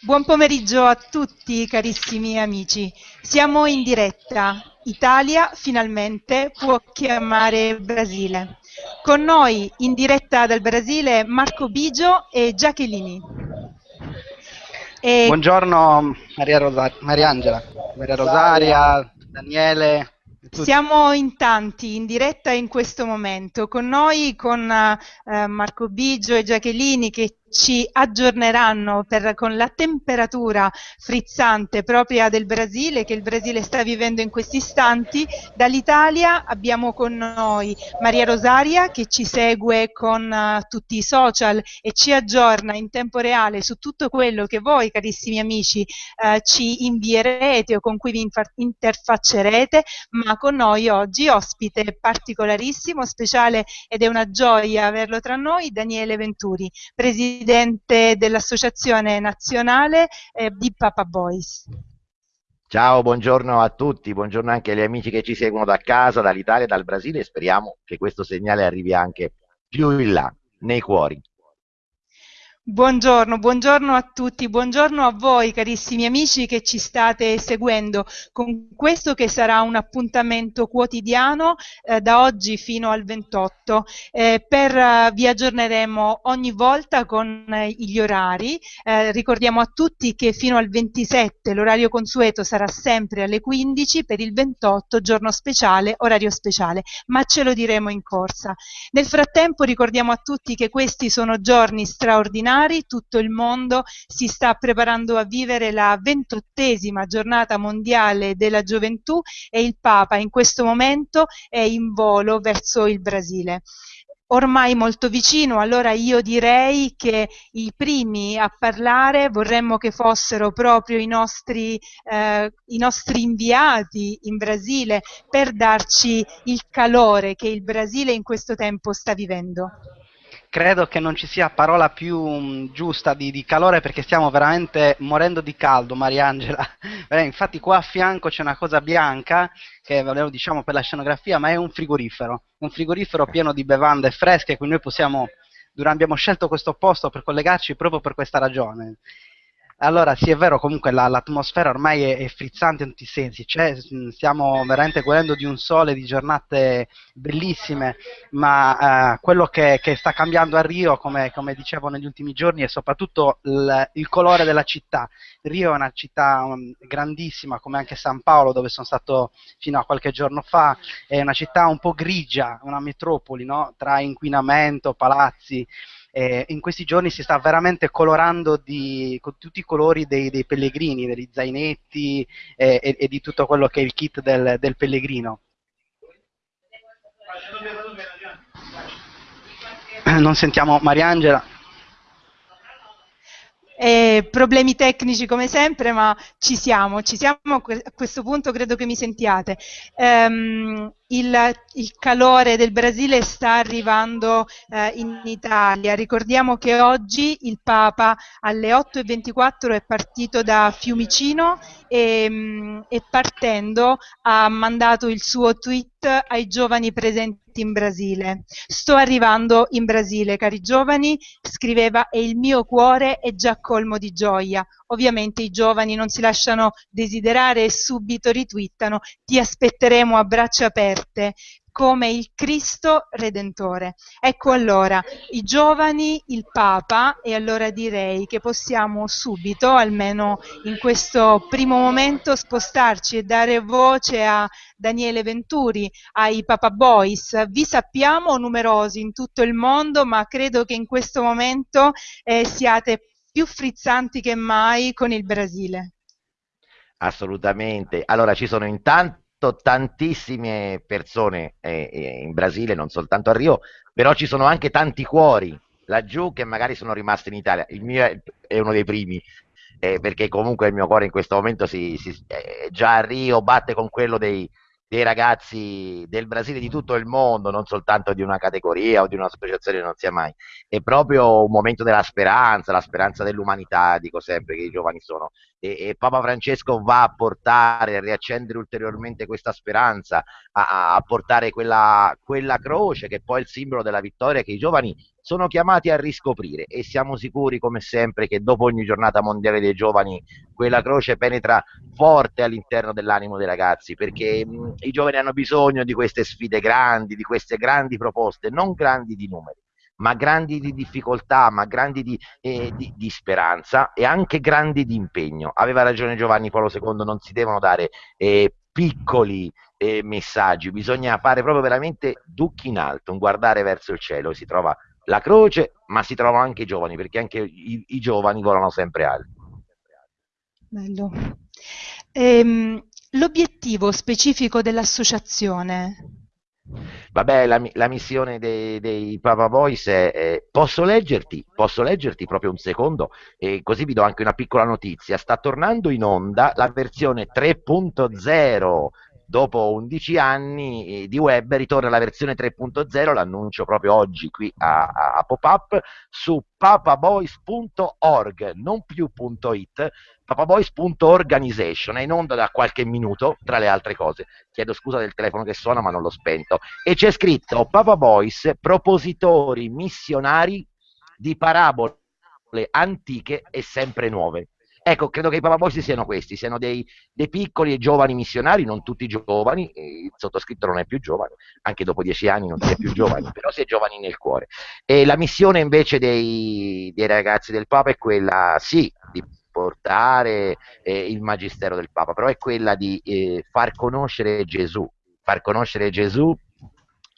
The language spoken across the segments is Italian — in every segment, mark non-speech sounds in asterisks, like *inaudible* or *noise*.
Buon pomeriggio a tutti carissimi amici. Siamo in diretta. Italia finalmente può chiamare Brasile. Con noi in diretta dal Brasile Marco Bigio e Giacchellini. E... Buongiorno Maria, Rosa... Maria Angela, Maria Rosaria, Daniele, siamo in tanti in diretta in questo momento, con noi, con eh, Marco Biggio e Giachellini che ci aggiorneranno per, con la temperatura frizzante propria del Brasile che il Brasile sta vivendo in questi istanti. Dall'Italia abbiamo con noi Maria Rosaria che ci segue con uh, tutti i social e ci aggiorna in tempo reale su tutto quello che voi carissimi amici uh, ci invierete o con cui vi interfaccerete, ma con noi oggi ospite particolarissimo, speciale ed è una gioia averlo tra noi, Daniele Venturi, presidente presidente dell'Associazione Nazionale eh, di Papa Boys. Ciao, buongiorno a tutti, buongiorno anche agli amici che ci seguono da casa, dall'Italia dal Brasile e speriamo che questo segnale arrivi anche più in là, nei cuori. Buongiorno, buongiorno a tutti, buongiorno a voi carissimi amici che ci state seguendo con questo che sarà un appuntamento quotidiano eh, da oggi fino al 28. Eh, per, uh, vi aggiorneremo ogni volta con eh, gli orari, eh, ricordiamo a tutti che fino al 27 l'orario consueto sarà sempre alle 15, per il 28 giorno speciale, orario speciale, ma ce lo diremo in corsa. Nel frattempo ricordiamo a tutti che questi sono giorni straordinari straordinari, tutto il mondo si sta preparando a vivere la ventottesima giornata mondiale della gioventù e il Papa in questo momento è in volo verso il Brasile. Ormai molto vicino, allora io direi che i primi a parlare vorremmo che fossero proprio i nostri, eh, i nostri inviati in Brasile per darci il calore che il Brasile in questo tempo sta vivendo credo che non ci sia parola più um, giusta di, di, calore perché stiamo veramente morendo di caldo, Mariangela. *laughs* Eh, infatti qua a fianco c'è una cosa bianca che lo diciamo per la scenografia, ma è un frigorifero, un frigorifero pieno di bevande fresche, quindi noi possiamo, abbiamo scelto questo posto per collegarci proprio per questa ragione. Allora, sì, è vero, comunque la, l'atmosfera ormai è, è, frizzante in tutti i sensi, cioè, stiamo veramente godendo di un sole, di giornate bellissime, ma eh, quello che, che, sta cambiando a Rio, come, come, dicevo negli ultimi giorni, è soprattutto il, il colore della città. Rio è una città um, grandissima, come anche San Paolo, dove sono stato fino a qualche giorno fa, è una città un po' grigia, una metropoli, no? tra inquinamento, palazzi eh, in questi giorni si sta veramente colorando di, con tutti i colori dei, dei pellegrini, degli zainetti eh, e, e, di tutto quello che è il kit del, del pellegrino. *clears throat* Non sentiamo Mariangela. Eh, problemi tecnici come sempre, ma ci siamo, ci siamo, a questo punto credo che mi sentiate. Um, il, il, calore del Brasile sta arrivando eh, in Italia. Ricordiamo che oggi il Papa alle 8.24 è partito da Fiumicino e, mh, e partendo ha mandato il suo tweet ai giovani presenti in Brasile. Sto arrivando in Brasile, cari giovani, scriveva, e il mio cuore è già colmo di gioia. Ovviamente i giovani non si lasciano desiderare e subito ritwittano, ti aspetteremo a braccia aperte come il Cristo Redentore. Ecco allora, i giovani, il Papa, e allora direi che possiamo subito, almeno in questo primo momento, spostarci e dare voce a Daniele Venturi, ai Papa Boys. Vi sappiamo numerosi in tutto il mondo, ma credo che in questo momento eh, siate più frizzanti che mai con il Brasile. Assolutamente. Allora, ci sono intanto tantissime persone eh, eh, in Brasile, non soltanto a Rio, però ci sono anche tanti cuori laggiù che magari sono rimasti in Italia. Il mio è uno dei primi, eh, perché comunque il mio cuore in questo momento si, si, eh, già a Rio batte con quello dei, dei ragazzi del Brasile di tutto il mondo, non soltanto di una categoria o di un'associazione, non sia mai. È proprio un momento della speranza, la speranza dell'umanità, dico sempre che i giovani sono. E, e Papa Francesco va a portare, a riaccendere ulteriormente questa speranza, a, a portare quella, quella croce che è poi il simbolo della vittoria che i giovani sono chiamati a riscoprire e siamo sicuri come sempre che dopo ogni giornata mondiale dei giovani quella croce penetra forte all'interno dell'animo dei ragazzi perché mh, i giovani hanno bisogno di queste sfide grandi, di queste grandi proposte, non grandi di numeri ma grandi di difficoltà, ma grandi di, eh, di, di, speranza e anche grandi di impegno. Aveva ragione Giovanni Paolo II, non si devono dare eh, piccoli eh, messaggi, bisogna fare proprio veramente ducchi in alto, un guardare verso il cielo, si trova la croce, ma si trovano anche i giovani, perché anche i, i giovani volano sempre alti. Bello. Ehm, l'obiettivo specifico dell'associazione Vabbè, la, la missione dei, dei, Papa Boys è, è, posso leggerti? Posso leggerti proprio un secondo? E così vi do anche una piccola notizia. Sta tornando in onda la versione 3.0 dopo 11 anni eh, di web ritorna la versione 3.0, l'annuncio proprio oggi qui a, a, pop-up, su papaboys.org, non più.it, papaboys.organization, è in onda da qualche minuto, tra le altre cose. Chiedo scusa del telefono che suona, ma non l'ho spento. E c'è scritto Papa Boys, propositori missionari di parabole antiche e sempre nuove. Ecco, credo che i papabosi siano questi, siano dei, dei, piccoli e giovani missionari, non tutti giovani, il sottoscritto non è più giovane, anche dopo dieci anni non si è più giovani, *laughs* però si è giovani nel cuore. E la missione invece dei, dei ragazzi del Papa è quella, sì, di portare eh, il magistero del Papa, però è quella di eh, far conoscere Gesù, far conoscere Gesù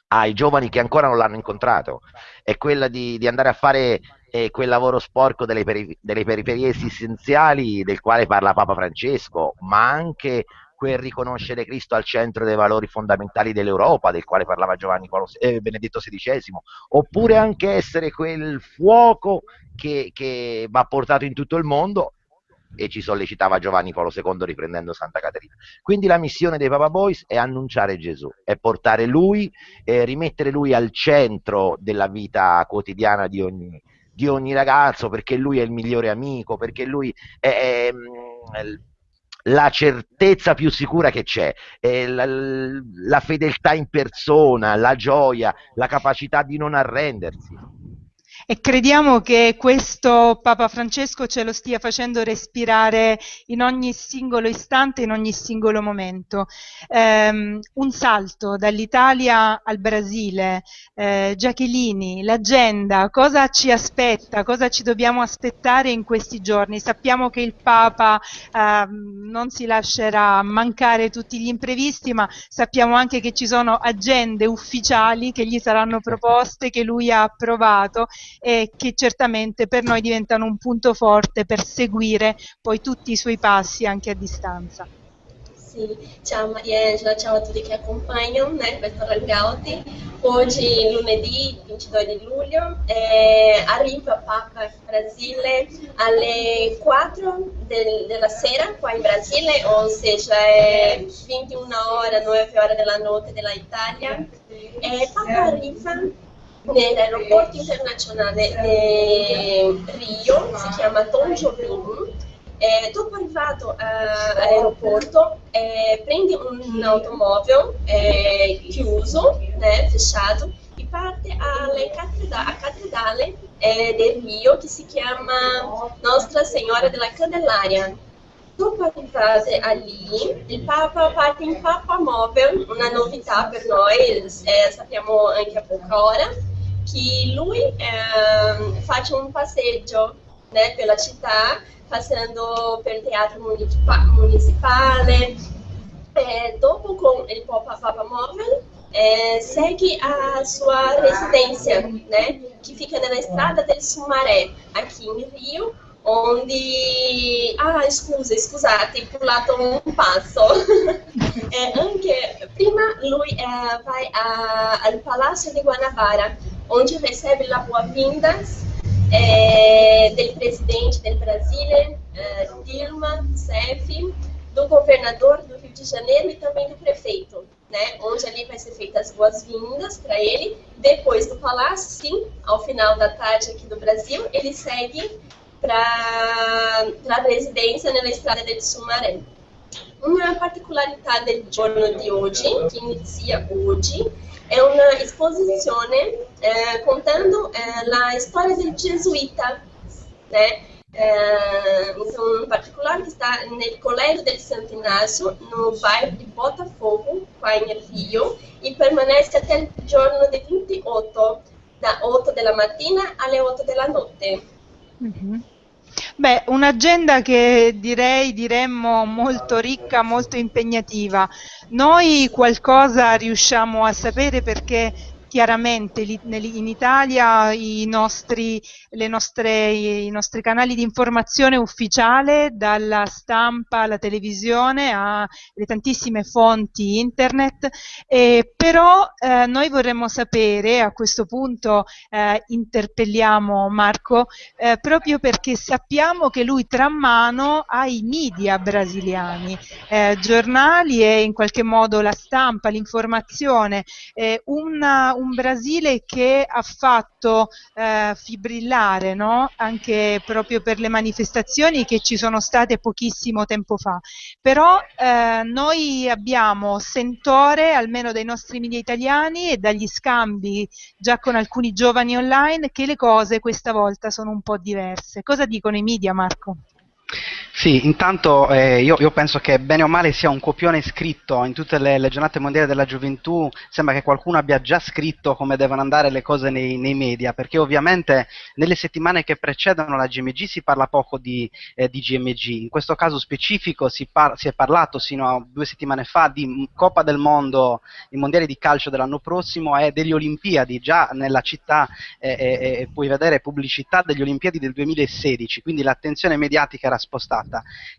ai giovani che ancora non l'hanno incontrato, è quella di, di andare a fare e quel lavoro sporco delle, peri- delle periferie esistenziali del quale parla Papa Francesco, ma anche quel riconoscere Cristo al centro dei valori fondamentali dell'Europa, del quale parlava Giovanni Paolo, eh, Benedetto XVI, oppure anche essere quel fuoco che, che va portato in tutto il mondo e ci sollecitava Giovanni Paolo II riprendendo Santa Caterina. Quindi la missione dei Papa Boys è annunciare Gesù, è portare lui, eh, rimettere lui al centro della vita quotidiana di ogni, di ogni ragazzo, perché lui è il migliore amico, perché lui è, è, è mm, la certezza più sicura che c'è, la, la fedeltà in persona, la gioia, la capacità di non arrendersi e crediamo che questo Papa Francesco ce lo stia facendo respirare in ogni singolo istante, in ogni singolo momento. Um, un salto dall'Italia al Brasile, eh, Giachellini, l'agenda, cosa ci aspetta, cosa ci dobbiamo aspettare in questi giorni? Sappiamo che il Papa eh, non si lascerà mancare tutti gli imprevisti, ma sappiamo anche che ci sono agende ufficiali che gli saranno *laughs* proposte, che lui ha approvato e che certamente per noi diventano un punto forte per seguire poi tutti i suoi passi anche a distanza. Sì, ciao Mariangela, ciao a tutti che accompagnano questo Rangauti. Oggi, lunedì 22 di luglio, eh, arriva Papa in Brasile alle 4 del, della sera qua in Brasile, o seja, è 21 ore, 9 ore della notte dell'Italia. E Papa arriva nell'aeroporto internazionale di Rio, si chiama Tom Jobim. Eh, dopo arrivato eh, all'aeroporto eh, prendi un'automobile eh, chiuso, né, fechato, e parte alle cattedrale, a cattedrale eh, Rio che si chiama Nostra Signora della Candelaria. Dopo arrivate lì, il Papa parte in Papa Mobile, una novità per noi, eh, sappiamo anche a poca ora che lui eh, un passeggio né, per la città, passando il teatro municipale. E dopo con il Papa Móvel, segue a sua residência, né, que fica na estrada del Sumaré, aqui em Rio, onde... Ah, scusa, scusate, pulato un passo. *laughs* eh, anche prima lui eh, vai a, al Palazzo di Guanabara, onde recebe a boas-vindas é, do presidente do Brasil, é, Dilma Rousseff, do governador do Rio de Janeiro e também do prefeito, né? Onde ali vai ser feitas as boas-vindas para ele. Depois do palácio, sim, ao final da tarde aqui do Brasil, ele segue para a residência na estrada de Sumaré. Uma particolaridade do giorno di oggi, que inicia hoje, è una esposizione eh, contando eh, la storia del gesuita, né? É, então, em particular, que está no Colégio del Santo Inácio, no bairro de Botafogo, qua in Rio, e permanece até o giorno de 28, da 8 della mattina alle 8 della notte. Mm-hmm. Beh, un'agenda che direi diremmo molto ricca, molto impegnativa. Noi qualcosa riusciamo a sapere perché chiaramente in Italia i nostri, nostre, i nostri canali di informazione ufficiale, dalla stampa alla televisione alle tantissime fonti internet, eh, però eh, noi vorremmo sapere, a questo punto eh, interpelliamo Marco, eh, proprio perché sappiamo che lui tra mano ai media brasiliani, eh, giornali e in qualche modo la stampa, l'informazione, eh, un Brasile che ha fatto eh, fibrillare no? anche proprio per le manifestazioni che ci sono state pochissimo tempo fa. Però eh, noi abbiamo sentore, almeno dai nostri media italiani e dagli scambi già con alcuni giovani online, che le cose questa volta sono un po' diverse. Cosa dicono i media, Marco? Sì, intanto eh, io, io, penso che bene o male sia un copione scritto in tutte le, le, giornate mondiali della gioventù, sembra che qualcuno abbia già scritto come devono andare le cose nei, nei media, perché ovviamente nelle settimane che precedono la GMG si parla poco di, eh, di GMG, in questo caso specifico si, par- si, è parlato sino a due settimane fa di Coppa del Mondo, i mondiali di calcio dell'anno prossimo e delle Olimpiadi, già nella città eh puoi vedere pubblicità degli Olimpiadi del 2016, quindi l'attenzione mediatica era spostata.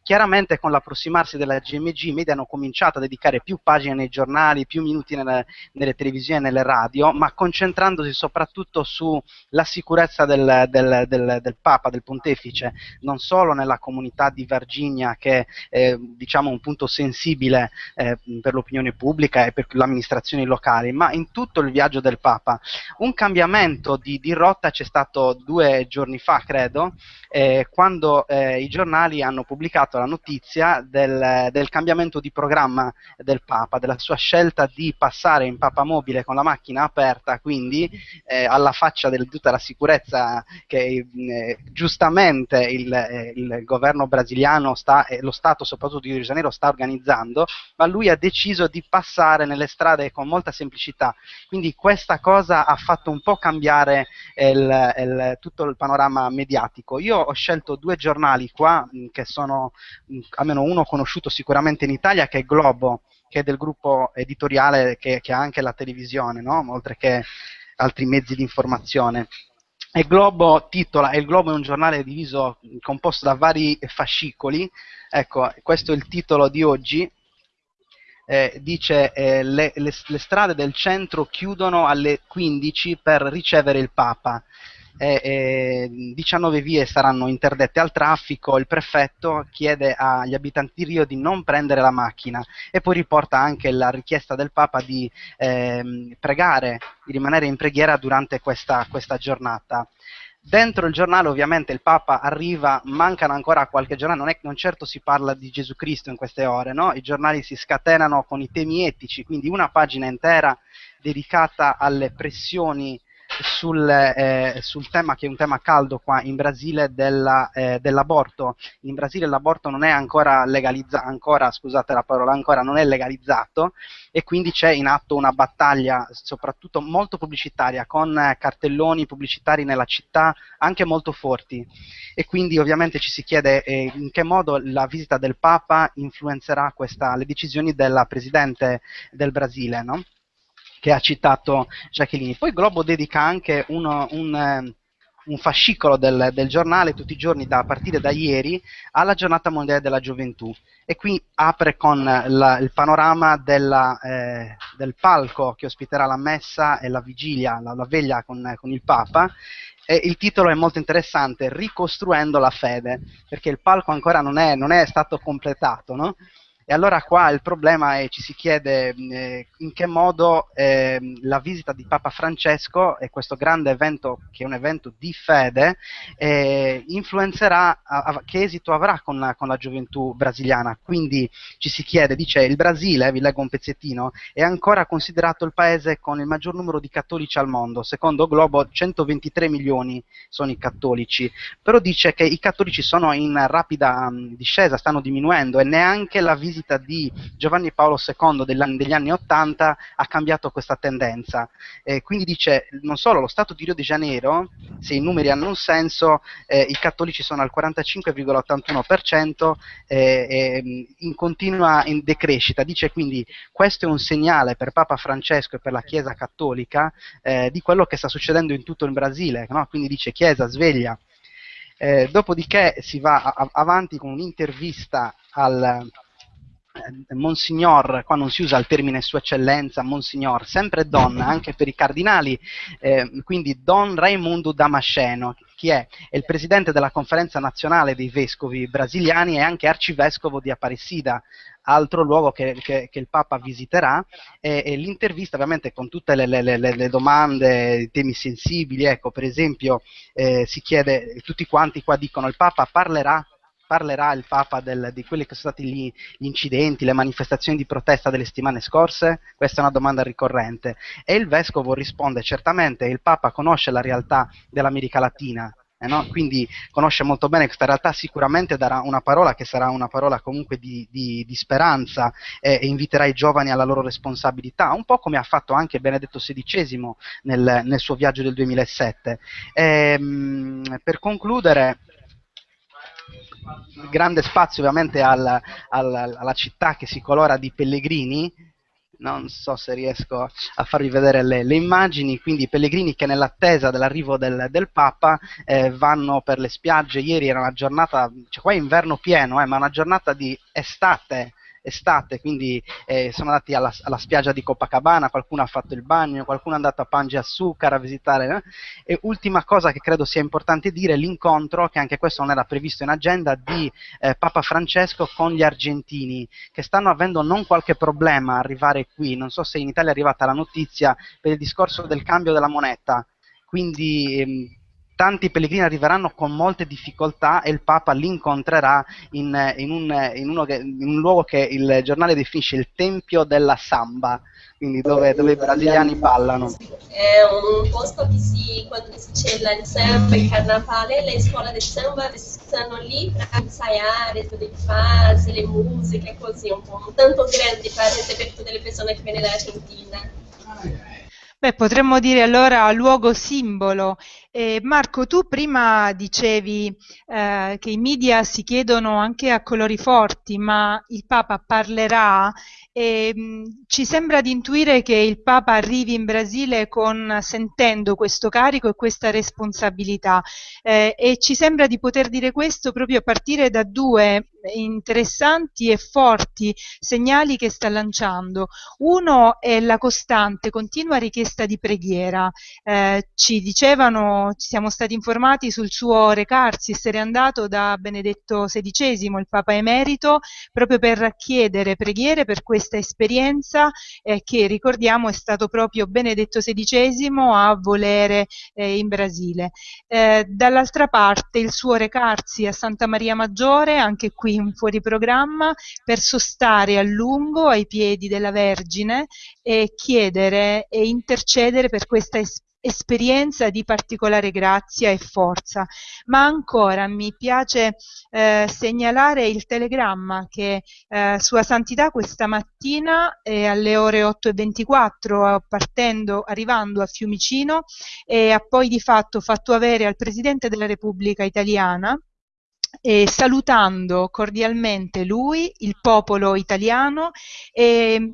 Chiaramente con l'approssimarsi della GMG i media hanno cominciato a dedicare più pagine nei giornali, più minuti nelle, nelle televisioni e nelle radio, ma concentrandosi soprattutto sulla sicurezza del, del, del, del, Papa, del Pontefice, non solo nella comunità di Virginia che è diciamo un punto sensibile eh, per l'opinione pubblica e per le amministrazioni locali, ma in tutto il viaggio del Papa. Un cambiamento di, di rotta c'è stato due giorni fa, credo, eh, quando eh, i giornali giornali hanno pubblicato la notizia del, del, cambiamento di programma del Papa, della sua scelta di passare in Papa mobile con la macchina aperta, quindi eh, alla faccia di tutta la sicurezza che eh, giustamente il, eh, il, governo brasiliano sta, e lo Stato soprattutto di Rio de Janeiro sta organizzando, ma lui ha deciso di passare nelle strade con molta semplicità. Quindi questa cosa ha fatto un po' cambiare il, tutto il panorama mediatico. Io ho scelto due giornali qua che sono almeno uno conosciuto sicuramente in Italia che è Globo, che è del gruppo editoriale che, che ha anche la televisione, no? oltre che altri mezzi di informazione. E Globo titola, e il Globo è un giornale diviso, composto da vari fascicoli, ecco, questo è il titolo di oggi, eh, dice eh, le, le, le strade del centro chiudono alle 15 per ricevere il Papa e, e 19 vie saranno interdette al traffico, il prefetto chiede agli abitanti di Rio di non prendere la macchina e poi riporta anche la richiesta del Papa di eh, pregare, di rimanere in preghiera durante questa, questa giornata. Dentro il giornale ovviamente il Papa arriva, mancano ancora qualche giornale, non, è, non certo si parla di Gesù Cristo in queste ore, no? i giornali si scatenano con i temi etici, quindi una pagina intera dedicata alle pressioni sul, eh, sul, tema che è un tema caldo qua in Brasile della, eh, dell'aborto. In Brasile l'aborto non è ancora legalizzato, ancora, scusate la parola, ancora non è legalizzato e quindi c'è in atto una battaglia soprattutto molto pubblicitaria con cartelloni pubblicitari nella città anche molto forti e quindi ovviamente ci si chiede eh, in che modo la visita del Papa influenzerà questa, le decisioni della Presidente del Brasile, no? Che ha citato Jacqueline. Poi Globo dedica anche uno, un, eh, un, fascicolo del, del, giornale tutti i giorni da, a partire da ieri alla giornata mondiale della gioventù e qui apre con la, il panorama della, eh, del palco che ospiterà la messa e la vigilia, la, la veglia con, con il Papa e il titolo è molto interessante, Ricostruendo la fede, perché il palco ancora non è, non è stato completato, no? E allora qua il problema è, ci si chiede eh, in che modo eh, la visita di Papa Francesco e questo grande evento, che è un evento di fede, eh, influenzerà, a, a, che esito avrà con la, con la, gioventù brasiliana. Quindi ci si chiede, dice, il Brasile, vi leggo un pezzettino, è ancora considerato il paese con il maggior numero di cattolici al mondo. Secondo Globo 123 milioni sono i cattolici, però dice che i cattolici sono in rapida um, discesa, stanno diminuendo e neanche la visita visita di Giovanni Paolo II degli, anni Ottanta ha cambiato questa tendenza. Eh, quindi dice, non solo lo Stato di Rio de Janeiro, se i numeri hanno un senso, eh, i cattolici sono al 45,81% eh, in continua in decrescita. Dice quindi questo è un segnale per Papa Francesco e per la Chiesa cattolica eh, di quello che sta succedendo in tutto il Brasile. No? Quindi dice Chiesa sveglia. Eh, dopodiché si va a- avanti con un'intervista al, Monsignor, qua non si usa il termine Sua Eccellenza, Monsignor, sempre Don, anche per i cardinali, eh, quindi Don Raimundo Damasceno, chi è? È il presidente della conferenza nazionale dei vescovi brasiliani e anche arcivescovo di Aparecida, altro luogo che, che, che il Papa visiterà, e, e, l'intervista ovviamente con tutte le, le, le, le domande, temi sensibili, ecco per esempio eh, si chiede, tutti quanti qua dicono il Papa parlerà parlerà il Papa del, di quelli che sono stati gli, gli, incidenti, le manifestazioni di protesta delle settimane scorse? Questa è una domanda ricorrente. E il Vescovo risponde certamente, il Papa conosce la realtà dell'America Latina, eh no? quindi conosce molto bene questa realtà, sicuramente darà una parola che sarà una parola comunque di, di, di speranza eh, e inviterà i giovani alla loro responsabilità, un po' come ha fatto anche Benedetto XVI nel, nel suo viaggio del 2007. E, ehm, per concludere, grande spazio ovviamente al, al, alla città che si colora di pellegrini, non so se riesco a farvi vedere le, le immagini, quindi i pellegrini che nell'attesa dell'arrivo del, del Papa eh, vanno per le spiagge, ieri era una giornata, cioè qua è inverno pieno, eh, ma una giornata di estate estate, quindi eh, sono andati alla, alla, spiaggia di Copacabana, qualcuno ha fatto il bagno, qualcuno è andato a Pange Assucar a visitare. Eh? E ultima cosa che credo sia importante dire, l'incontro, che anche questo non era previsto in agenda, di eh, Papa Francesco con gli argentini, che stanno avendo non qualche problema a arrivare qui, non so se in Italia è arrivata la notizia per il discorso del cambio della moneta, quindi ehm, tanti pellegrini arriveranno con molte difficoltà e il Papa li incontrerà in, in, un, in, che, in un, luogo che il giornale definisce il Tempio della Samba, quindi dove, dove i brasiliani ballano. È un posto che si, quando si cela il samba, il carnavale, le scuole di samba stanno lì per ensaiare tutte le fasi, le musiche, così un po' tanto grandi per tutte le persone che vengono dall'Argentina. Beh, potremmo dire allora luogo simbolo eh, Marco, tu prima dicevi eh, che i media si chiedono anche a colori forti, ma il Papa parlerà? E mh, ci sembra di intuire che il Papa arrivi in Brasile con, sentendo questo carico e questa responsabilità. Eh, e ci sembra di poter dire questo proprio a partire da due interessanti e forti segnali che sta lanciando. Uno è la costante, continua richiesta di preghiera. Eh, ci dicevano ci siamo stati informati sul suo recarsi, essere andato da Benedetto XVI, il Papa Emerito, proprio per chiedere preghiere per questa esperienza eh, che ricordiamo è stato proprio Benedetto XVI a volere eh, in Brasile. Eh, dall'altra parte il suo recarsi a Santa Maria Maggiore, anche qui in fuori programma, per sostare a lungo ai piedi della Vergine e chiedere e intercedere per questa esperienza esperienza di particolare grazia e forza. Ma ancora mi piace eh, segnalare il telegramma che eh, Sua Santità questa mattina eh, alle ore 8.24 partendo, arrivando a Fiumicino e ha poi di fatto fatto avere al Presidente della Repubblica Italiana e salutando cordialmente lui, il popolo italiano e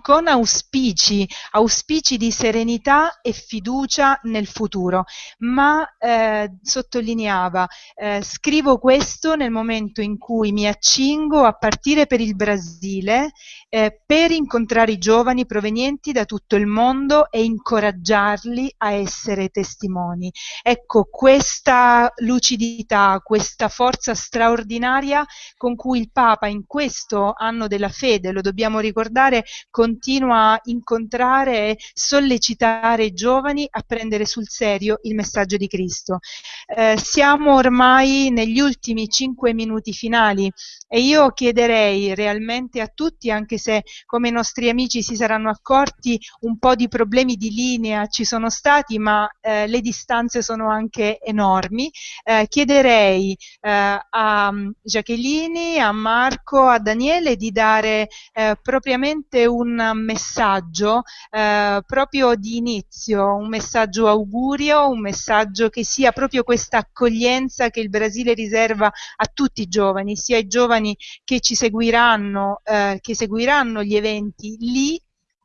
con auspici, auspici di serenità e fiducia nel futuro, ma eh, sottolineava, eh, scrivo questo nel momento in cui mi accingo a partire per il Brasile eh, per incontrare i giovani provenienti da tutto il mondo e incoraggiarli a essere testimoni. Ecco, questa lucidità, questa forza straordinaria con cui il Papa in questo anno della fede, lo dobbiamo ricordare, continua a incontrare e sollecitare i giovani a prendere sul serio il messaggio di Cristo. Eh, siamo ormai negli ultimi cinque minuti finali e io chiederei realmente a tutti, anche se come i nostri amici si saranno accorti un po' di problemi di linea ci sono stati, ma eh, le distanze sono anche enormi, eh, chiederei eh, a Jacqueline, a Marco, a Daniele di dare eh, propriamente un un messaggio eh, proprio di inizio, un messaggio augurio, un messaggio che sia proprio questa accoglienza che il Brasile riserva a tutti i giovani, sia i giovani che ci seguiranno, eh, che seguiranno gli eventi lì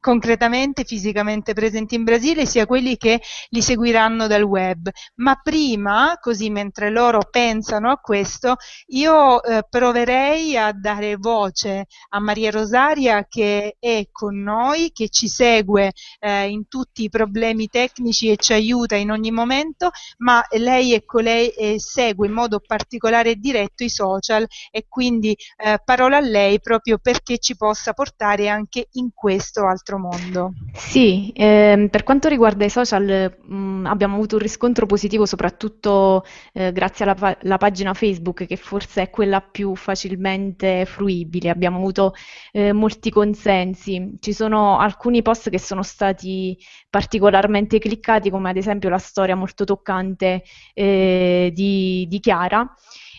concretamente, fisicamente presenti in Brasile, sia quelli che li seguiranno dal web. Ma prima, così mentre loro pensano a questo, io eh, proverei a dare voce a Maria Rosaria che è con noi, che ci segue eh, in tutti i problemi tecnici e ci aiuta in ogni momento, ma lei è colei e segue in modo particolare e diretto i social e quindi eh, parola a lei proprio perché ci possa portare anche in questo altro mondo. Sì, ehm, per quanto riguarda i social mh, abbiamo avuto un riscontro positivo soprattutto eh, grazie alla pa- pagina Facebook che forse è quella più facilmente fruibile. Abbiamo avuto eh, molti consensi. Ci sono alcuni post che sono stati particolarmente cliccati come ad esempio la storia molto toccante eh, di, di Chiara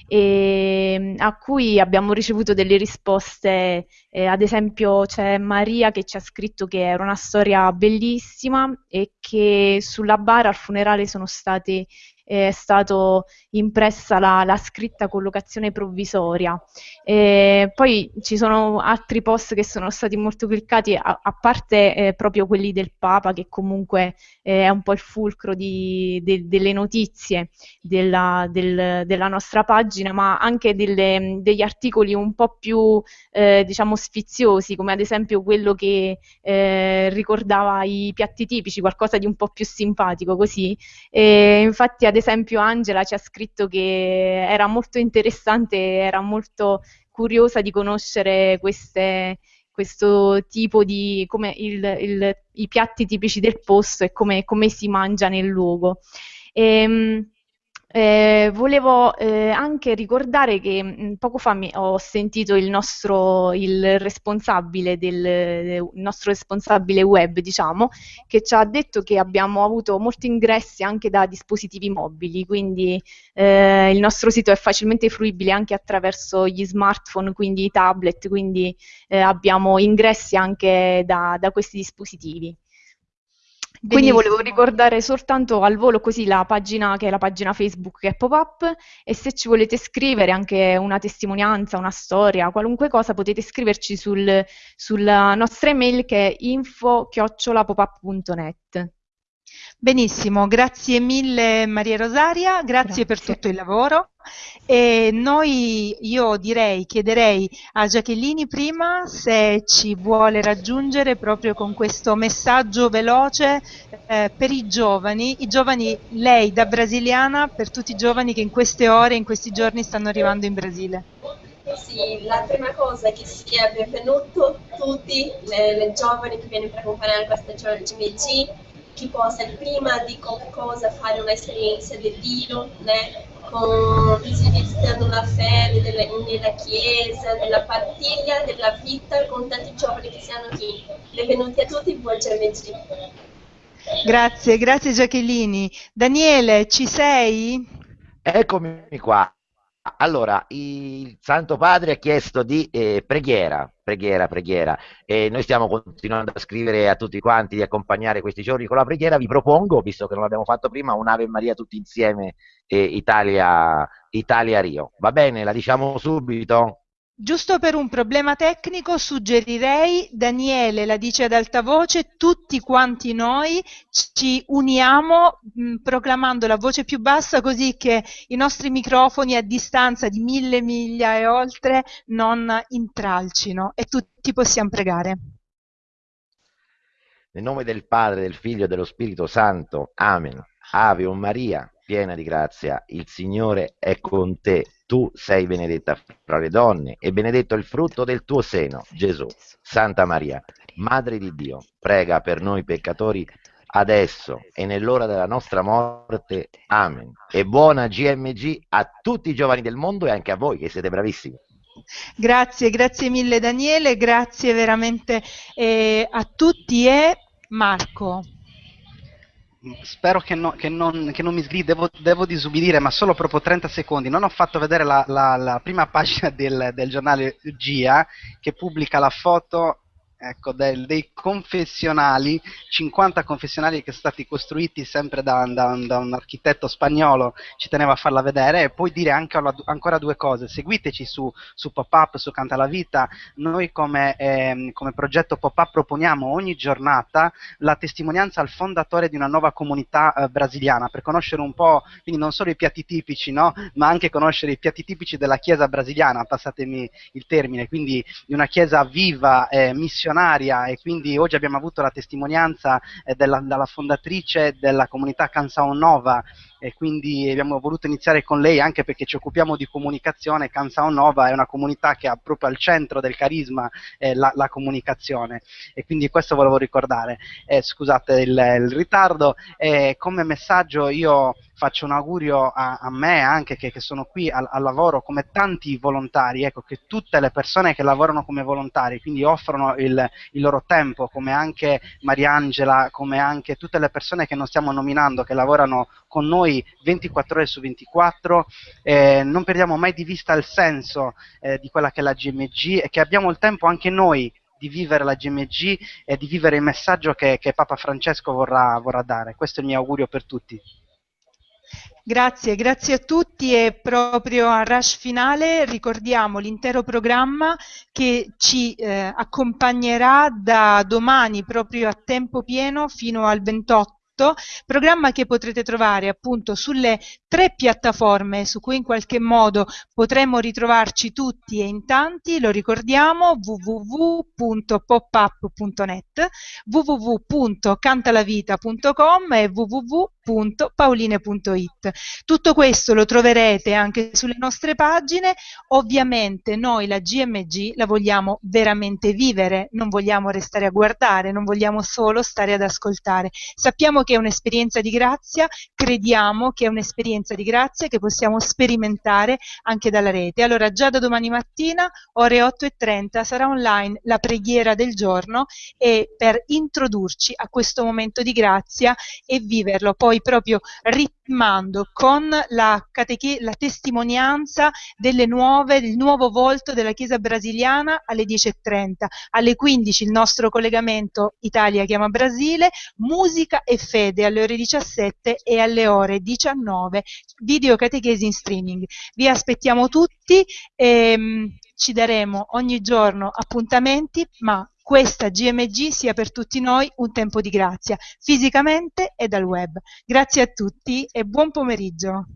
e, ehm, a cui abbiamo ricevuto delle risposte, eh, ad esempio c'è Maria che ci ha scritto che era una storia bellissima e che sulla bara al funerale sono state è stata impressa la, la, scritta collocazione provvisoria. E poi ci sono altri post che sono stati molto cliccati, a, a parte eh, proprio quelli del Papa, che comunque eh, è un po' il fulcro di, de, delle notizie della, del, della, nostra pagina, ma anche delle, degli articoli un po' più eh, diciamo sfiziosi, come ad esempio quello che eh, ricordava i piatti tipici, qualcosa di un po' più simpatico così. E infatti ad esempio Angela ci ha scritto che era molto interessante, era molto curiosa di conoscere queste, questo tipo di come il, il, i piatti tipici del posto e come, come si mangia nel luogo. E, ehm, eh, volevo eh, anche ricordare che mh, mm, poco fa mi, ho sentito il nostro, il responsabile del, il nostro responsabile web, diciamo, che ci ha detto che abbiamo avuto molti ingressi anche da dispositivi mobili, quindi eh, il nostro sito è facilmente fruibile anche attraverso gli smartphone, quindi i tablet, quindi eh, abbiamo ingressi anche da, da questi dispositivi. Quindi volevo ricordare soltanto al volo così la pagina che è la pagina Facebook che è Pop-Up e se ci volete scrivere anche una testimonianza, una storia, qualunque cosa potete scriverci sul, sulla nostra email che è info-popup.net. Benissimo, grazie mille Maria Rosaria, grazie, grazie, per tutto il lavoro. E noi, io direi, chiederei a Giacchellini prima se ci vuole raggiungere proprio con questo messaggio veloce eh, per i giovani, i giovani, lei da brasiliana, per tutti i giovani che in queste ore, in questi giorni stanno arrivando in Brasile. Sì, la prima cosa è che sia benvenuto tutti le, le giovani che viene per accompagnare questa GMG chi possa prima di qualcosa fare un'esperienza di Dio, né? con, visitando la fede della, nella chiesa, nella partiglia della vita con tanti giovani che siano qui. Benvenuti a tutti, buon giovedì. Grazie, grazie Giacchellini. Daniele, ci sei? Eccomi qua. Allora, il Santo Padre ha chiesto di eh, preghiera, preghiera, preghiera, e noi stiamo continuando a scrivere a tutti quanti di accompagnare questi giorni con la preghiera. Vi propongo, visto che non l'abbiamo fatto prima, un'Ave Maria tutti insieme, eh, Italia, Italia Rio. Va bene, la diciamo subito? Giusto per un problema tecnico suggerirei, Daniele la dice ad alta voce, tutti quanti noi ci uniamo mh, proclamando la voce più bassa così che i nostri microfoni a distanza di mille miglia e oltre non intralcino e tutti possiamo pregare. Nel nome del Padre, del Figlio e dello Spirito Santo. Amen. Ave o Maria, piena di grazia, il Signore è con te tu sei benedetta fra le donne e benedetto il frutto del tuo seno, Gesù. Santa Maria, Madre di Dio, prega per noi peccatori adesso e nell'ora della nostra morte. Amen. E buona GMG a tutti i giovani del mondo e anche a voi che siete bravissimi. Grazie, grazie mille Daniele, grazie veramente eh, a tutti e Marco spero che, no, che, non, che, non, mi sgridi, devo, devo, disubbidire, ma solo proprio 30 secondi. Non ho fatto vedere la, la, la prima pagina del, del, giornale GIA che pubblica la foto ecco, del, dei confessionali, 50 confessionali che sono stati costruiti sempre da, da, da, un architetto spagnolo, ci tenevo a farla vedere, e poi dire anche, ancora due cose, seguiteci su, su Pop-Up, su Canta la Vita, noi come, eh, come progetto Pop-Up proponiamo ogni giornata la testimonianza al fondatore di una nuova comunità eh, brasiliana, per conoscere un po', quindi non solo i piatti tipici, no? ma anche conoscere i piatti tipici della chiesa brasiliana, passatemi il termine, quindi di una chiesa viva, eh, missionaria, missionaria e quindi oggi abbiamo avuto la testimonianza eh, della, dalla fondatrice della comunità Canção Nova e quindi abbiamo voluto iniziare con lei anche perché ci occupiamo di comunicazione. Canção Nova è una comunità che ha proprio al centro del carisma eh, la, la, comunicazione e quindi questo volevo ricordare. Eh, scusate il, il ritardo. Eh, come messaggio io faccio un augurio a, a me anche che, che sono qui al, al, lavoro come tanti volontari, ecco, che tutte le persone che lavorano come volontari, quindi offrono il, il loro tempo, come anche Mariangela, come anche tutte le persone che non stiamo nominando, che lavorano con noi 24 ore su 24, eh, non perdiamo mai di vista il senso eh, di quella che è la GMG e che abbiamo il tempo anche noi di vivere la GMG e di vivere il messaggio che, che Papa Francesco vorrà, vorrà dare. Questo è il mio augurio per tutti. Grazie, grazie a tutti e proprio a rush finale ricordiamo l'intero programma che ci eh, accompagnerà da domani proprio a tempo pieno fino al 28 programma che potrete trovare appunto sulle tre piattaforme su cui in qualche modo potremo ritrovarci tutti e in tanti, lo ricordiamo www.popup.net, www.cantalavita.com e www www.pauline.it. Tutto questo lo troverete anche sulle nostre pagine. Ovviamente noi la GMG la vogliamo veramente vivere, non vogliamo restare a guardare, non vogliamo solo stare ad ascoltare. Sappiamo che è un'esperienza di grazia, crediamo che è un'esperienza di grazia che possiamo sperimentare anche dalla rete. Allora già da domani mattina, ore 8.30, sarà online la preghiera del giorno e per introdurci a questo momento di grazia e viverlo poi poi proprio ritmando con la, la testimonianza nuove, del nuovo volto della Chiesa brasiliana alle 10.30, alle 15 il nostro collegamento Italia chiama Brasile, musica e fede alle ore 17 e alle ore 19 video catechesi in streaming. Vi aspettiamo tutti ehm, ci daremo ogni giorno appuntamenti, ma questa GMG sia per tutti noi un tempo di grazia, fisicamente e dal web. Grazie a tutti e buon pomeriggio.